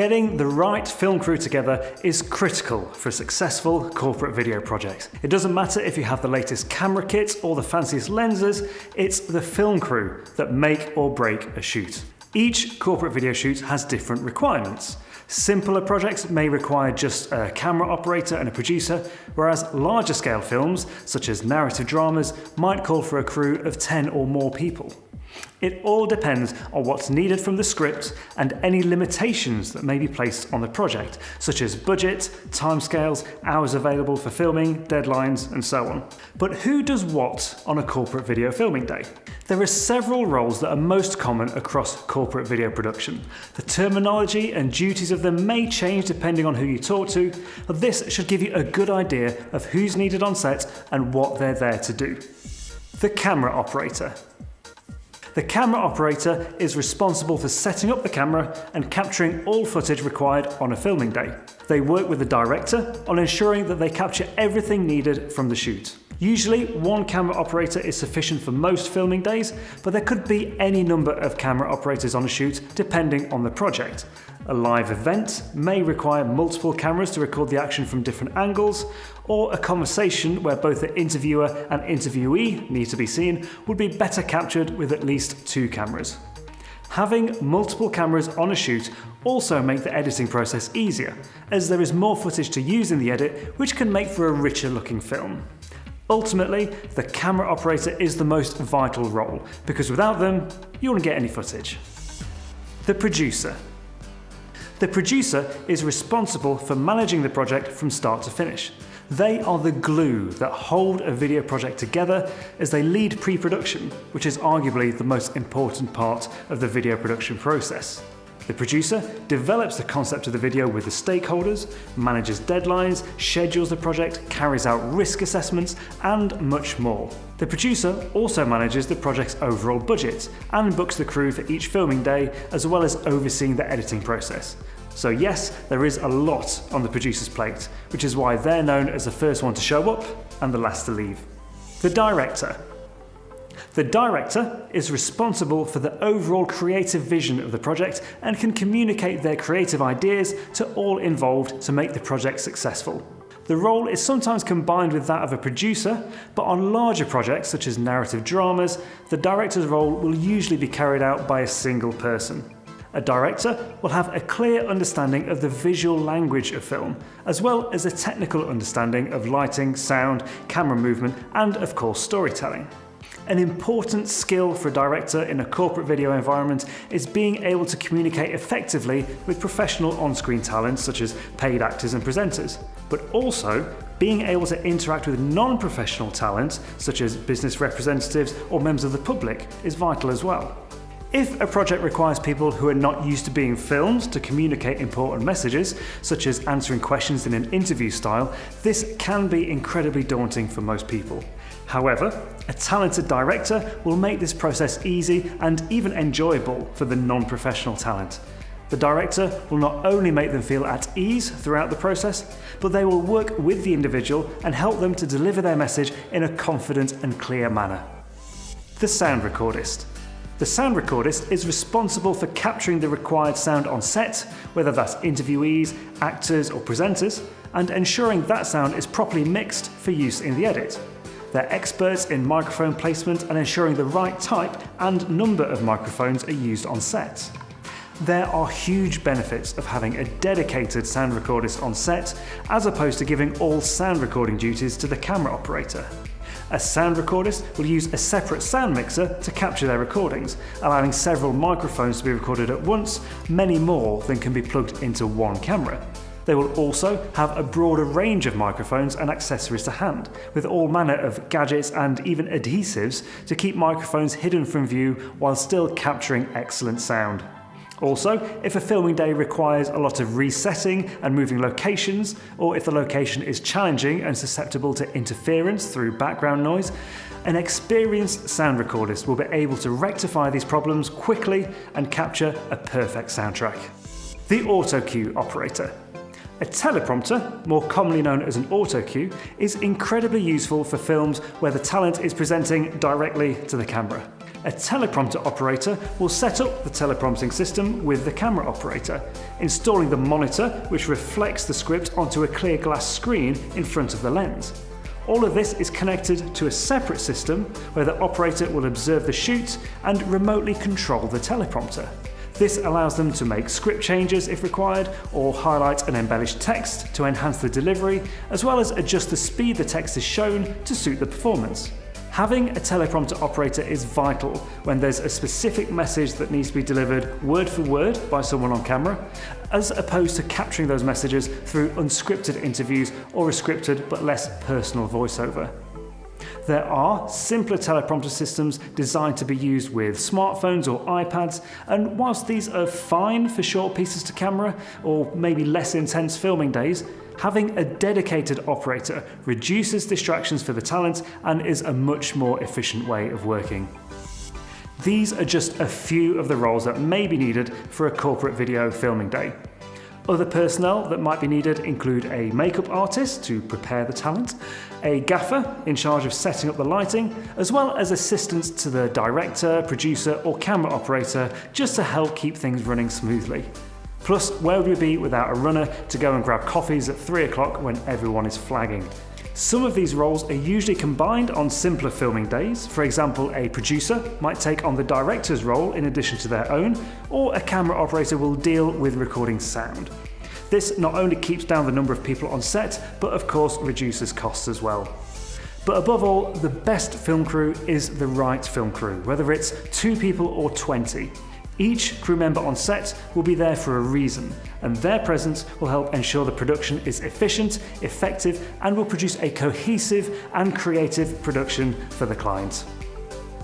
Getting the right film crew together is critical for a successful corporate video project. It doesn't matter if you have the latest camera kit or the fanciest lenses, it's the film crew that make or break a shoot. Each corporate video shoot has different requirements. Simpler projects may require just a camera operator and a producer, whereas larger scale films, such as narrative dramas, might call for a crew of 10 or more people. It all depends on what's needed from the script and any limitations that may be placed on the project, such as budget, timescales, hours available for filming, deadlines, and so on. But who does what on a corporate video filming day? There are several roles that are most common across corporate video production. The terminology and duties of them may change depending on who you talk to, but this should give you a good idea of who's needed on set and what they're there to do. The camera operator. The camera operator is responsible for setting up the camera and capturing all footage required on a filming day. They work with the director on ensuring that they capture everything needed from the shoot. Usually one camera operator is sufficient for most filming days, but there could be any number of camera operators on a shoot depending on the project. A live event may require multiple cameras to record the action from different angles, or a conversation where both the interviewer and interviewee need to be seen would be better captured with at least two cameras. Having multiple cameras on a shoot also make the editing process easier, as there is more footage to use in the edit which can make for a richer looking film. Ultimately, the camera operator is the most vital role, because without them, you won't get any footage. The producer. The producer is responsible for managing the project from start to finish. They are the glue that hold a video project together as they lead pre-production, which is arguably the most important part of the video production process. The producer develops the concept of the video with the stakeholders, manages deadlines, schedules the project, carries out risk assessments, and much more. The producer also manages the project's overall budget and books the crew for each filming day, as well as overseeing the editing process. So yes, there is a lot on the producer's plate, which is why they're known as the first one to show up and the last to leave. The director. The director is responsible for the overall creative vision of the project and can communicate their creative ideas to all involved to make the project successful. The role is sometimes combined with that of a producer, but on larger projects such as narrative dramas, the director's role will usually be carried out by a single person. A director will have a clear understanding of the visual language of film, as well as a technical understanding of lighting, sound, camera movement, and of course storytelling. An important skill for a director in a corporate video environment is being able to communicate effectively with professional on-screen talent such as paid actors and presenters, but also being able to interact with non-professional talent such as business representatives or members of the public is vital as well. If a project requires people who are not used to being filmed to communicate important messages, such as answering questions in an interview style, this can be incredibly daunting for most people. However, a talented director will make this process easy and even enjoyable for the non-professional talent. The director will not only make them feel at ease throughout the process, but they will work with the individual and help them to deliver their message in a confident and clear manner. The sound recordist. The sound recordist is responsible for capturing the required sound on set, whether that's interviewees, actors or presenters, and ensuring that sound is properly mixed for use in the edit. They're experts in microphone placement and ensuring the right type and number of microphones are used on set. There are huge benefits of having a dedicated sound recordist on set, as opposed to giving all sound recording duties to the camera operator. A sound recordist will use a separate sound mixer to capture their recordings, allowing several microphones to be recorded at once, many more than can be plugged into one camera. They will also have a broader range of microphones and accessories to hand, with all manner of gadgets and even adhesives to keep microphones hidden from view while still capturing excellent sound. Also, if a filming day requires a lot of resetting and moving locations, or if the location is challenging and susceptible to interference through background noise, an experienced sound recordist will be able to rectify these problems quickly and capture a perfect soundtrack. The auto cue operator. A teleprompter, more commonly known as an auto cue, is incredibly useful for films where the talent is presenting directly to the camera. A teleprompter operator will set up the teleprompting system with the camera operator, installing the monitor which reflects the script onto a clear glass screen in front of the lens. All of this is connected to a separate system where the operator will observe the shoot and remotely control the teleprompter. This allows them to make script changes if required, or highlight and embellish text to enhance the delivery, as well as adjust the speed the text is shown to suit the performance. Having a teleprompter operator is vital when there's a specific message that needs to be delivered word for word by someone on camera, as opposed to capturing those messages through unscripted interviews or a scripted but less personal voiceover. There are simpler teleprompter systems designed to be used with smartphones or iPads, and whilst these are fine for short pieces to camera or maybe less intense filming days, having a dedicated operator reduces distractions for the talent and is a much more efficient way of working. These are just a few of the roles that may be needed for a corporate video filming day. Other personnel that might be needed include a makeup artist to prepare the talent, a gaffer in charge of setting up the lighting, as well as assistants to the director, producer or camera operator just to help keep things running smoothly. Plus, where would we be without a runner to go and grab coffees at 3 o'clock when everyone is flagging? Some of these roles are usually combined on simpler filming days. For example, a producer might take on the director's role in addition to their own, or a camera operator will deal with recording sound. This not only keeps down the number of people on set, but of course reduces costs as well. But above all, the best film crew is the right film crew, whether it's two people or 20. Each crew member on set will be there for a reason, and their presence will help ensure the production is efficient, effective, and will produce a cohesive and creative production for the client.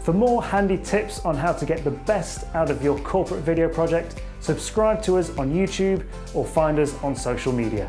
For more handy tips on how to get the best out of your corporate video project, subscribe to us on YouTube or find us on social media.